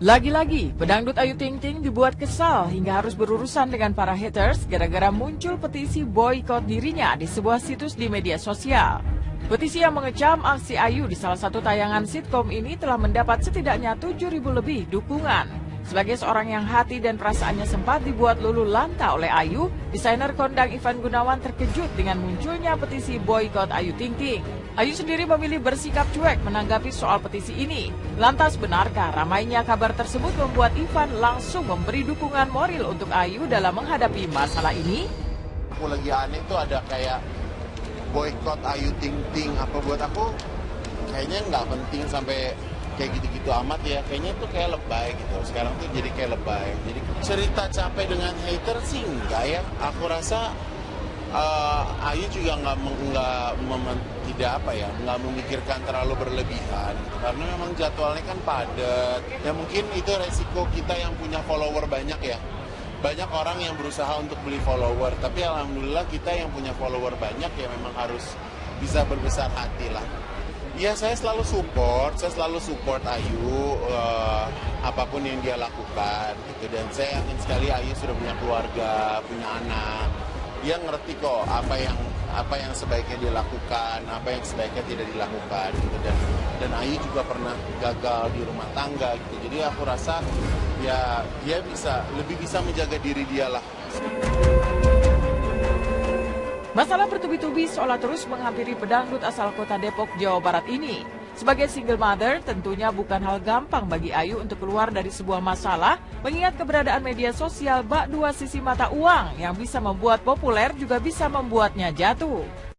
Lagi-lagi, pedangdut Ayu Ting Ting dibuat kesal hingga harus berurusan dengan para haters gara-gara muncul petisi boykot dirinya di sebuah situs di media sosial. Petisi yang mengecam aksi Ayu di salah satu tayangan sitkom ini telah mendapat setidaknya 7.000 lebih dukungan. Sebagai seorang yang hati dan perasaannya sempat dibuat lulu lanta oleh Ayu, desainer kondang Ivan Gunawan terkejut dengan munculnya petisi boykot Ayu Ting Ting. Ayu sendiri memilih bersikap cuek menanggapi soal petisi ini. Lantas benarkah ramainya kabar tersebut membuat Ivan langsung memberi dukungan moral untuk Ayu dalam menghadapi masalah ini? Aku lagi aneh tuh ada kayak boykot Ayu Ting Ting apa buat aku kayaknya nggak penting sampai kayak gitu-gitu amat ya. Kayaknya tuh kayak lebay gitu. Sekarang tuh jadi kayak lebay. Jadi cerita capek dengan hater sih enggak ya. Aku rasa uh, Ayu juga nggak nggak tidak apa ya nggak memikirkan terlalu berlebihan. Karena memang jadwalnya kan padat. Ya mungkin itu resiko kita yang punya follower banyak ya. Banyak orang yang berusaha untuk beli follower. Tapi alhamdulillah kita yang punya follower banyak ya memang harus bisa berbesar hati lah ya saya selalu support saya selalu support Ayu uh, apa pun yang dia lakukan gitu dan saya yakin sekali Ayu sudah punya keluarga punya anak dia ngerti kok apa yang apa yang sebaiknya dilakukan, apa yang sebaiknya tidak dilakukan gitu dan dan Ayu juga pernah gagal di rumah tangga gitu. Jadi aku rasa ya dia bisa lebih bisa menjaga diri dia lah. Masalah bertubi-tubi seolah terus menghampiri pedangdut asal kota Depok, Jawa Barat ini. Sebagai single mother, tentunya bukan hal gampang bagi Ayu untuk keluar dari sebuah masalah, mengingat keberadaan media sosial bak dua sisi mata uang yang bisa membuat populer juga bisa membuatnya jatuh.